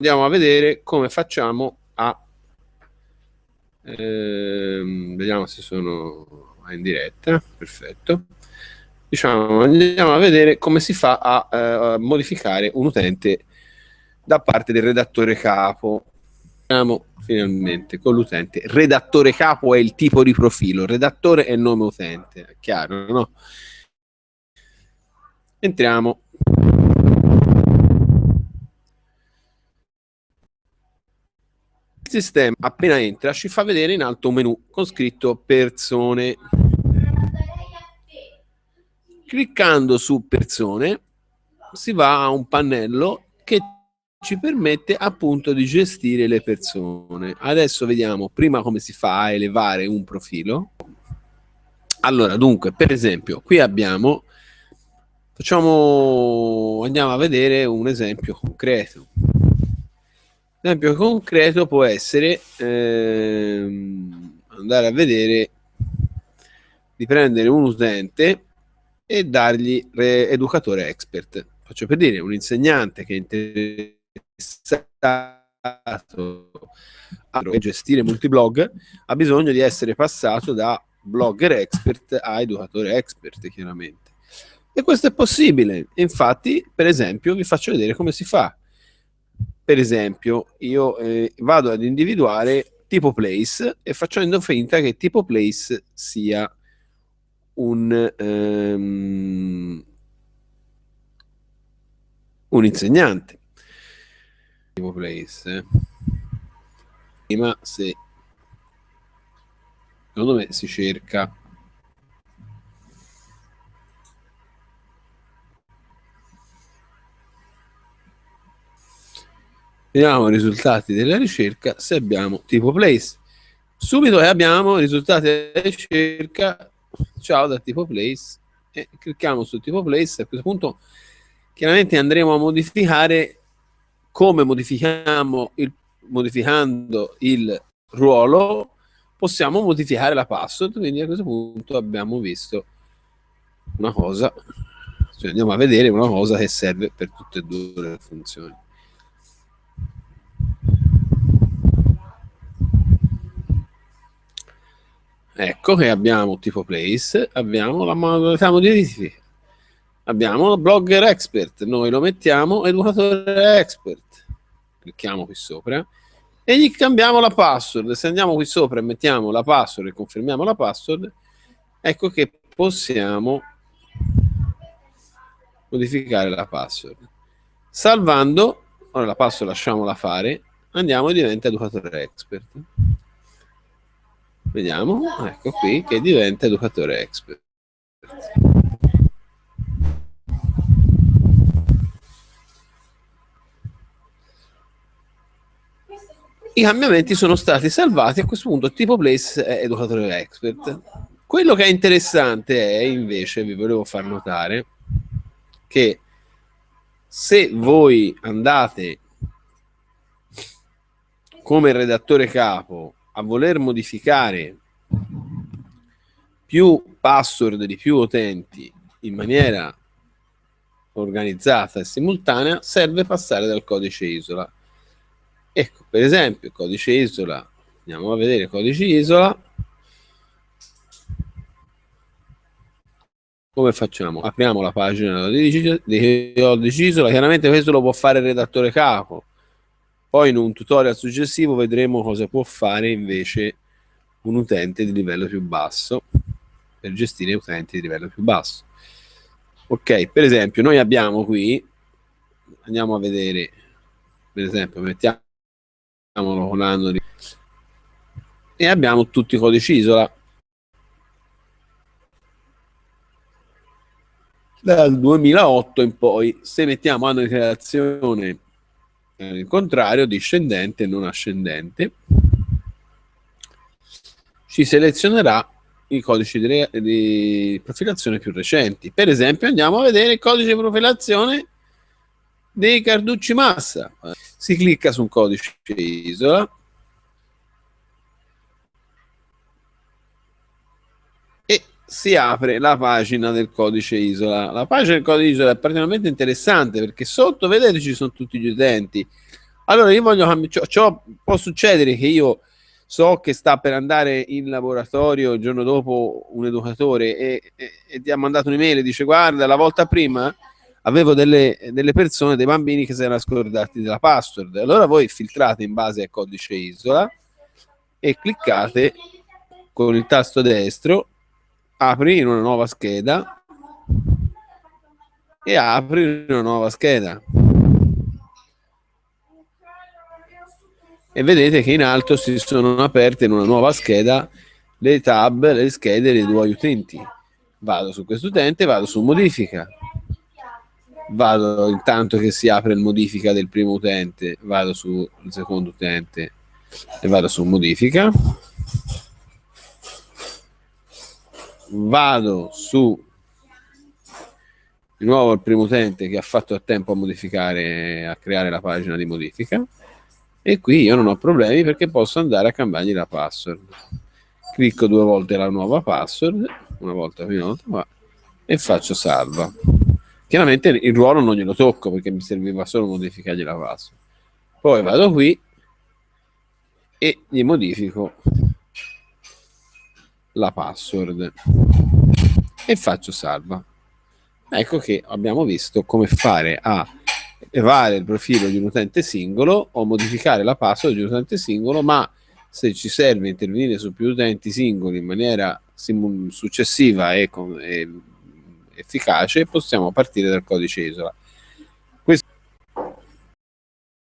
andiamo a vedere come facciamo a ehm, vediamo se sono in diretta. Perfetto. Diciamo andiamo a vedere come si fa a, eh, a modificare un utente da parte del redattore capo. Andiamo finalmente con l'utente. Redattore capo è il tipo di profilo. Redattore è nome utente. È chiaro no? entriamo sistema appena entra ci fa vedere in alto un menu con scritto persone. Cliccando su persone si va a un pannello che ci permette appunto di gestire le persone. Adesso vediamo prima come si fa a elevare un profilo. Allora, dunque, per esempio, qui abbiamo facciamo andiamo a vedere un esempio concreto esempio concreto può essere ehm, andare a vedere di prendere un utente e dargli educatore expert. Faccio per dire, un insegnante che è interessato a gestire multiblog ha bisogno di essere passato da blogger expert a educatore expert, chiaramente. E questo è possibile. Infatti, per esempio, vi faccio vedere come si fa per esempio, io eh, vado ad individuare tipo place e facendo finta che tipo place sia un, um, un insegnante. Tipo place. Eh. Prima se secondo me si cerca Vediamo i risultati della ricerca se abbiamo tipo place. Subito abbiamo i risultati della ricerca, ciao da tipo place, e clicchiamo su tipo place. A questo punto chiaramente andremo a modificare come modifichiamo il, modificando il ruolo, possiamo modificare la password, quindi a questo punto abbiamo visto una cosa, cioè andiamo a vedere una cosa che serve per tutte e due le funzioni. Ecco che abbiamo tipo place, abbiamo la modalità modifica, abbiamo blogger expert, noi lo mettiamo educatore expert, clicchiamo qui sopra e gli cambiamo la password, se andiamo qui sopra e mettiamo la password e confermiamo la password, ecco che possiamo modificare la password. Salvando, ora la password lasciamola fare, andiamo e diventa educatore expert. Vediamo, ecco qui che diventa educatore expert. I cambiamenti sono stati salvati, a questo punto tipo place è educatore expert. Quello che è interessante è invece, vi volevo far notare, che se voi andate come redattore capo a voler modificare più password di più utenti in maniera organizzata e simultanea, serve passare dal codice isola. Ecco, per esempio, codice isola, andiamo a vedere codice isola. Come facciamo? Apriamo la pagina di codice isola, chiaramente questo lo può fare il redattore capo, poi in un tutorial successivo vedremo cosa può fare invece un utente di livello più basso per gestire utenti di livello più basso. Ok, per esempio noi abbiamo qui, andiamo a vedere, per esempio mettiamolo con l'anno di... e abbiamo tutti i codici isola dal 2008 in poi. Se mettiamo anno di creazione il contrario, discendente e non ascendente, ci selezionerà i codici di, di, profilazione più recenti. Per esempio andiamo a vedere il codice di profilazione dei Carducci Massa. Si clicca su un codice isola e si apre la pagina del codice isola. La pagina del codice isola è particolarmente interessante perché sotto, vedete, ci sono tutti gli utenti. Allora, io voglio cambiare. Può succedere che io so che sta per andare in laboratorio il giorno dopo un educatore e, e, e ti ha mandato un'email e dice guarda la volta prima avevo delle, delle, persone, dei bambini che si erano scordati della password allora voi filtrate in base al codice isola e cliccate con il tasto destro apri una nuova scheda e apri una nuova scheda e vedete che in alto si sono aperte in una nuova scheda le tab, le schede dei due utenti. Vado su questo utente, vado su modifica. Vado intanto che si apre il modifica del primo utente, vado sul secondo utente e vado su modifica. Vado su di nuovo il primo utente che ha fatto a tempo a modificare, a creare la pagina di modifica. E qui io non ho problemi perché posso andare a cambiargli la password. Clicco due volte la nuova password una volta qui una volta qua e faccio salva. Chiaramente il ruolo non glielo tocco perché mi serviva solo modificargli la password. Poi vado qui e gli modifico la password e faccio salva ecco che abbiamo visto come fare a elevare il profilo di un utente singolo o modificare la password di un utente singolo, ma se ci serve intervenire su più utenti singoli in maniera successiva e, con, e efficace, possiamo partire dal codice isola.